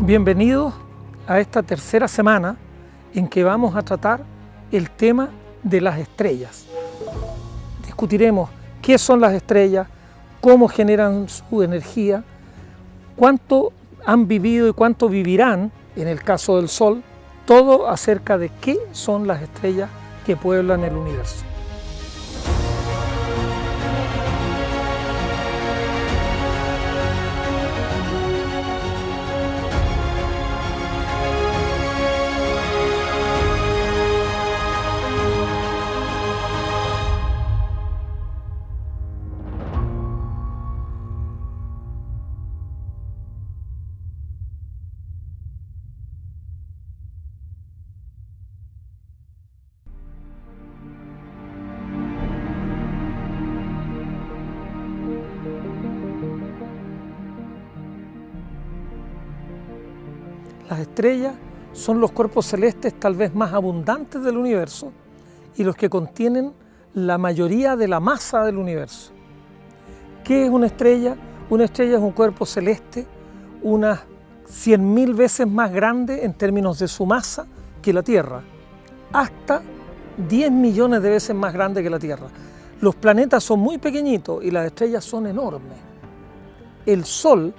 Bienvenidos a esta tercera semana en que vamos a tratar el tema de las estrellas. Discutiremos qué son las estrellas, cómo generan su energía, cuánto han vivido y cuánto vivirán en el caso del Sol, todo acerca de qué son las estrellas que pueblan el universo. Las estrellas son los cuerpos celestes tal vez más abundantes del universo y los que contienen la mayoría de la masa del universo. ¿Qué es una estrella? Una estrella es un cuerpo celeste unas 100.000 veces más grande en términos de su masa que la Tierra, hasta 10 millones de veces más grande que la Tierra. Los planetas son muy pequeñitos y las estrellas son enormes. El Sol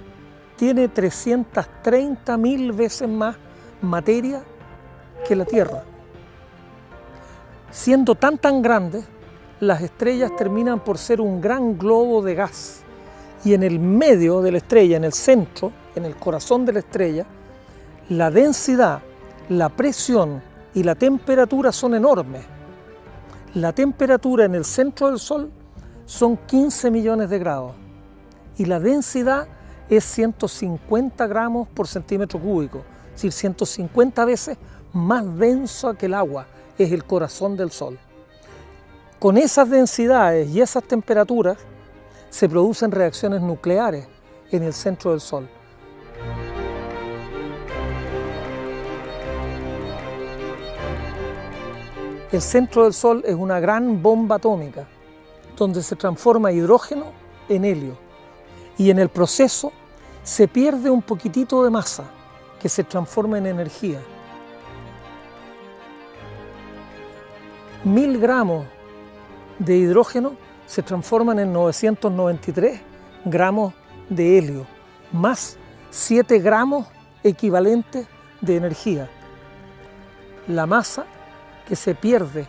tiene 330 mil veces más materia que la Tierra. Siendo tan tan grandes, las estrellas terminan por ser un gran globo de gas y en el medio de la estrella, en el centro, en el corazón de la estrella, la densidad, la presión y la temperatura son enormes. La temperatura en el centro del Sol son 15 millones de grados y la densidad es 150 gramos por centímetro cúbico, es decir, 150 veces más denso que el agua, es el corazón del Sol. Con esas densidades y esas temperaturas se producen reacciones nucleares en el centro del Sol. El centro del Sol es una gran bomba atómica donde se transforma hidrógeno en helio y en el proceso se pierde un poquitito de masa que se transforma en energía. Mil gramos de hidrógeno se transforman en 993 gramos de helio, más 7 gramos equivalentes de energía. La masa que se pierde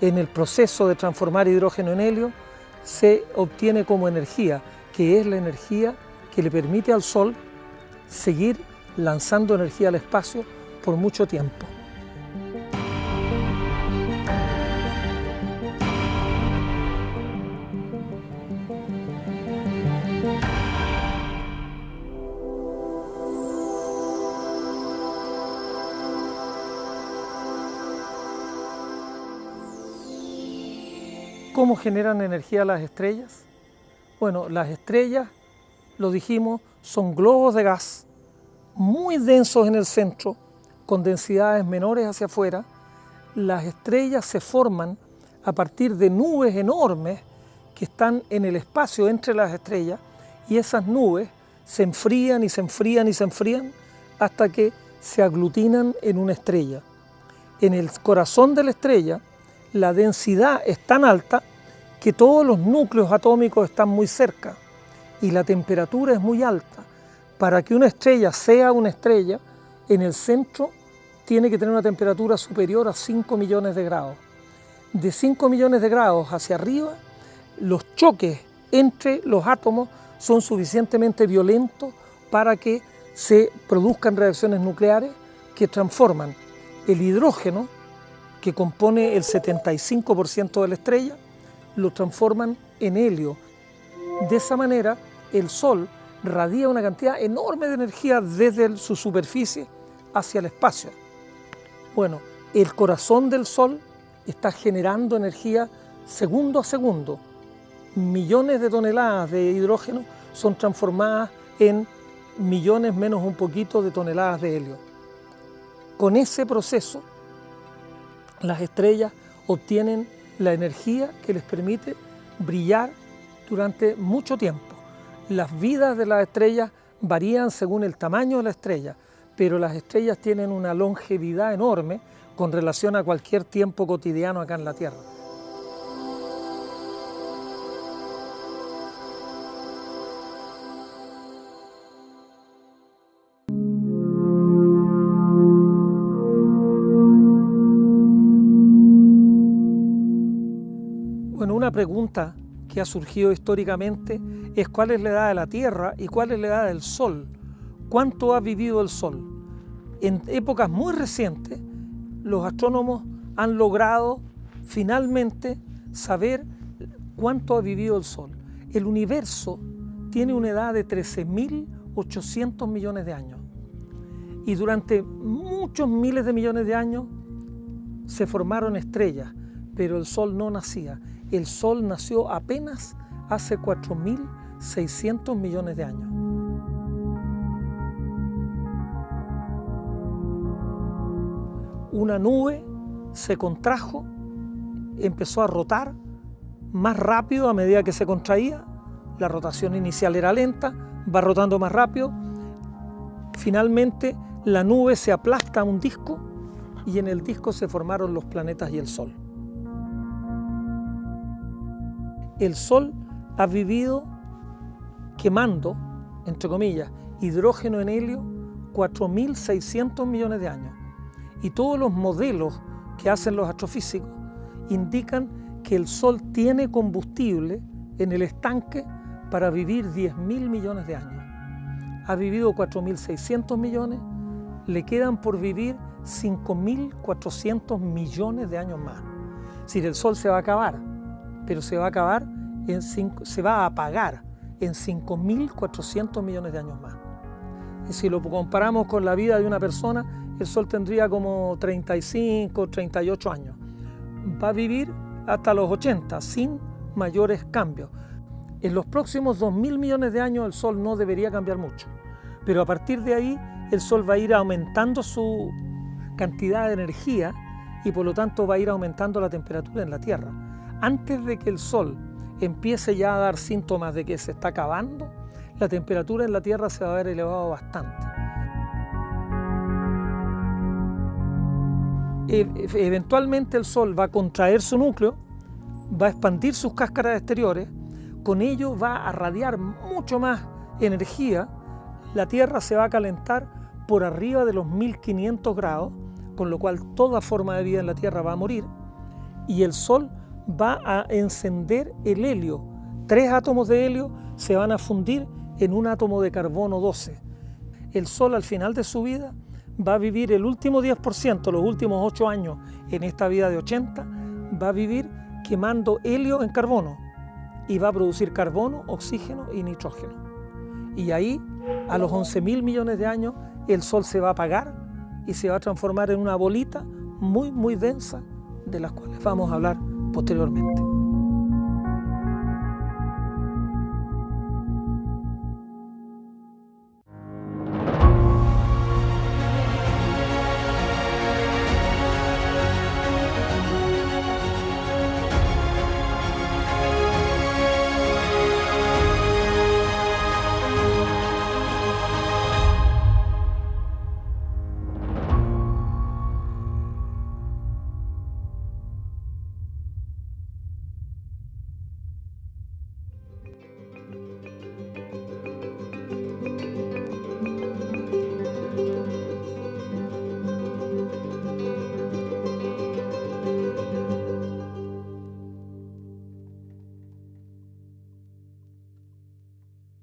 en el proceso de transformar hidrógeno en helio se obtiene como energía, que es la energía que le permite al Sol seguir lanzando energía al espacio por mucho tiempo. ¿Cómo generan energía las estrellas? Bueno, las estrellas lo dijimos, son globos de gas muy densos en el centro, con densidades menores hacia afuera. Las estrellas se forman a partir de nubes enormes que están en el espacio entre las estrellas y esas nubes se enfrían y se enfrían y se enfrían hasta que se aglutinan en una estrella. En el corazón de la estrella la densidad es tan alta que todos los núcleos atómicos están muy cerca y la temperatura es muy alta. Para que una estrella sea una estrella, en el centro tiene que tener una temperatura superior a 5 millones de grados. De 5 millones de grados hacia arriba, los choques entre los átomos son suficientemente violentos para que se produzcan reacciones nucleares que transforman el hidrógeno, que compone el 75% de la estrella, lo transforman en helio, de esa manera, el Sol radia una cantidad enorme de energía desde su superficie hacia el espacio. Bueno, el corazón del Sol está generando energía segundo a segundo. Millones de toneladas de hidrógeno son transformadas en millones menos un poquito de toneladas de helio. Con ese proceso, las estrellas obtienen la energía que les permite brillar durante mucho tiempo. Las vidas de las estrellas varían según el tamaño de la estrella, pero las estrellas tienen una longevidad enorme con relación a cualquier tiempo cotidiano acá en la Tierra. Bueno, una pregunta que ha surgido históricamente es cuál es la edad de la Tierra y cuál es la edad del Sol. ¿Cuánto ha vivido el Sol? En épocas muy recientes, los astrónomos han logrado finalmente saber cuánto ha vivido el Sol. El universo tiene una edad de 13.800 millones de años. Y durante muchos miles de millones de años se formaron estrellas, pero el Sol no nacía. El Sol nació apenas hace 4.600 millones de años. Una nube se contrajo, empezó a rotar más rápido a medida que se contraía. La rotación inicial era lenta, va rotando más rápido. Finalmente la nube se aplasta a un disco y en el disco se formaron los planetas y el Sol. El Sol ha vivido quemando, entre comillas, hidrógeno en helio 4.600 millones de años. Y todos los modelos que hacen los astrofísicos indican que el Sol tiene combustible en el estanque para vivir 10.000 millones de años. Ha vivido 4.600 millones, le quedan por vivir 5.400 millones de años más. Si el Sol se va a acabar, pero se va a acabar, en se va a apagar en 5.400 millones de años más. Y si lo comparamos con la vida de una persona, el Sol tendría como 35, 38 años. Va a vivir hasta los 80 sin mayores cambios. En los próximos 2.000 millones de años el Sol no debería cambiar mucho, pero a partir de ahí el Sol va a ir aumentando su cantidad de energía y por lo tanto va a ir aumentando la temperatura en la Tierra antes de que el Sol empiece ya a dar síntomas de que se está acabando, la temperatura en la Tierra se va a ver elevado bastante. E, eventualmente el Sol va a contraer su núcleo, va a expandir sus cáscaras exteriores, con ello va a radiar mucho más energía, la Tierra se va a calentar por arriba de los 1500 grados, con lo cual toda forma de vida en la Tierra va a morir, y el Sol va a encender el helio. Tres átomos de helio se van a fundir en un átomo de carbono 12. El Sol al final de su vida va a vivir el último 10%, los últimos 8 años en esta vida de 80, va a vivir quemando helio en carbono y va a producir carbono, oxígeno y nitrógeno. Y ahí, a los 11 mil millones de años, el Sol se va a apagar y se va a transformar en una bolita muy, muy densa de las cuales vamos a hablar posteriormente.